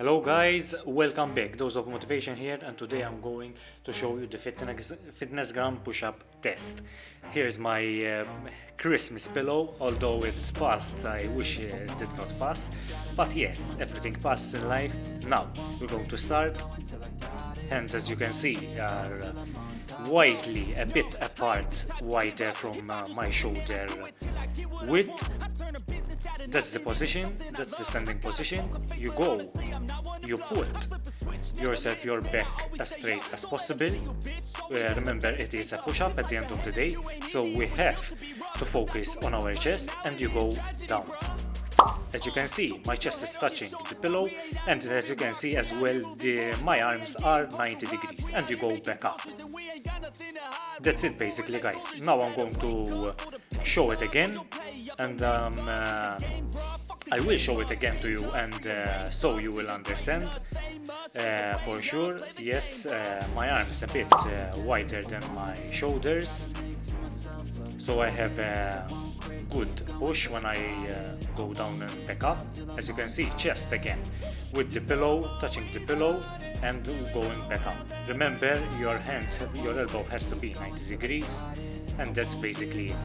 Hello guys, welcome back. Dose of Motivation here and today I'm going to show you the fitness, FitnessGram push-up test. Here's my um, Christmas pillow, although it's past, I wish it did not pass. But yes, everything passes in life. Now, we're going to start. Hands as you can see are uh, widely a bit apart, wider from uh, my shoulder width that's the position. That's the standing position. You go you put yourself your back as straight as possible. Uh, remember it is a push-up at the end of the day so we have to focus on our chest and you go down. As you can see my chest is touching the pillow and as you can see as well the, my arms are 90 degrees and you go back up. That's it basically guys. Now i'm going to show it again and um, uh, I will show it again to you and uh, so you will understand. Uh, for sure yes uh, my arms a bit uh, wider than my shoulders. So I have a good push when I uh, go down and back up. As you can see chest again with the pillow touching the pillow and going back up. Remember your hands your elbow has to be 90 degrees and that's basically it